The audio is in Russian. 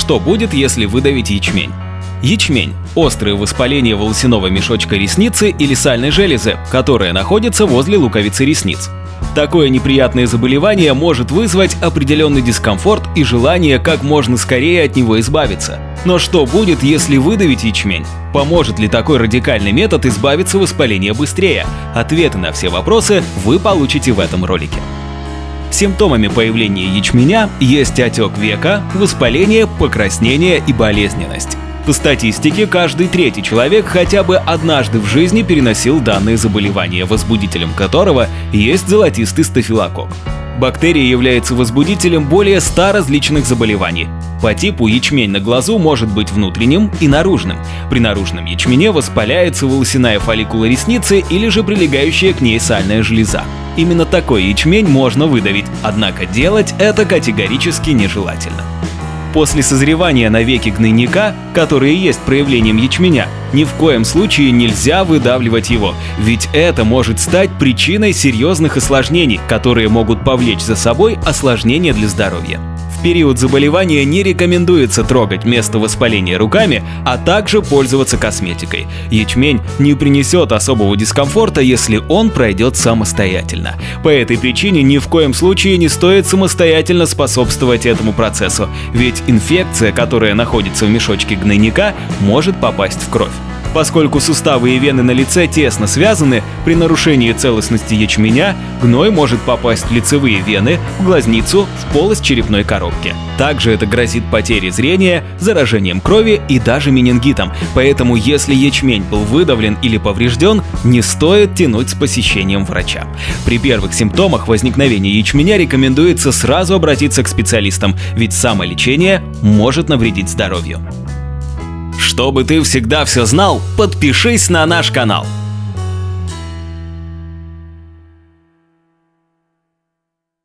Что будет, если выдавить ячмень? Ячмень – острое воспаление волосяного мешочка ресницы или сальной железы, которая находится возле луковицы ресниц. Такое неприятное заболевание может вызвать определенный дискомфорт и желание как можно скорее от него избавиться. Но что будет, если выдавить ячмень? Поможет ли такой радикальный метод избавиться воспаления быстрее? Ответы на все вопросы вы получите в этом ролике. Симптомами появления ячменя есть отек века, воспаление, покраснение и болезненность. По статистике, каждый третий человек хотя бы однажды в жизни переносил данное заболевание, возбудителем которого есть золотистый стафилококк. Бактерия является возбудителем более 100 различных заболеваний. По типу ячмень на глазу может быть внутренним и наружным. При наружном ячмене воспаляется волосяная фолликула ресницы или же прилегающая к ней сальная железа. Именно такой ячмень можно выдавить, однако делать это категорически нежелательно. После созревания на веке гнойника, которые есть проявлением ячменя, ни в коем случае нельзя выдавливать его, ведь это может стать причиной серьезных осложнений, которые могут повлечь за собой осложнения для здоровья. В период заболевания не рекомендуется трогать место воспаления руками, а также пользоваться косметикой. Ячмень не принесет особого дискомфорта, если он пройдет самостоятельно. По этой причине ни в коем случае не стоит самостоятельно способствовать этому процессу, ведь инфекция, которая находится в мешочке гнойника, может попасть в кровь. Поскольку суставы и вены на лице тесно связаны, при нарушении целостности ячменя гной может попасть в лицевые вены, в глазницу, в полость черепной коробки. Также это грозит потерей зрения, заражением крови и даже менингитом, поэтому если ячмень был выдавлен или поврежден, не стоит тянуть с посещением врача. При первых симптомах возникновения ячменя рекомендуется сразу обратиться к специалистам, ведь самолечение может навредить здоровью. Чтобы ты всегда все знал, подпишись на наш канал.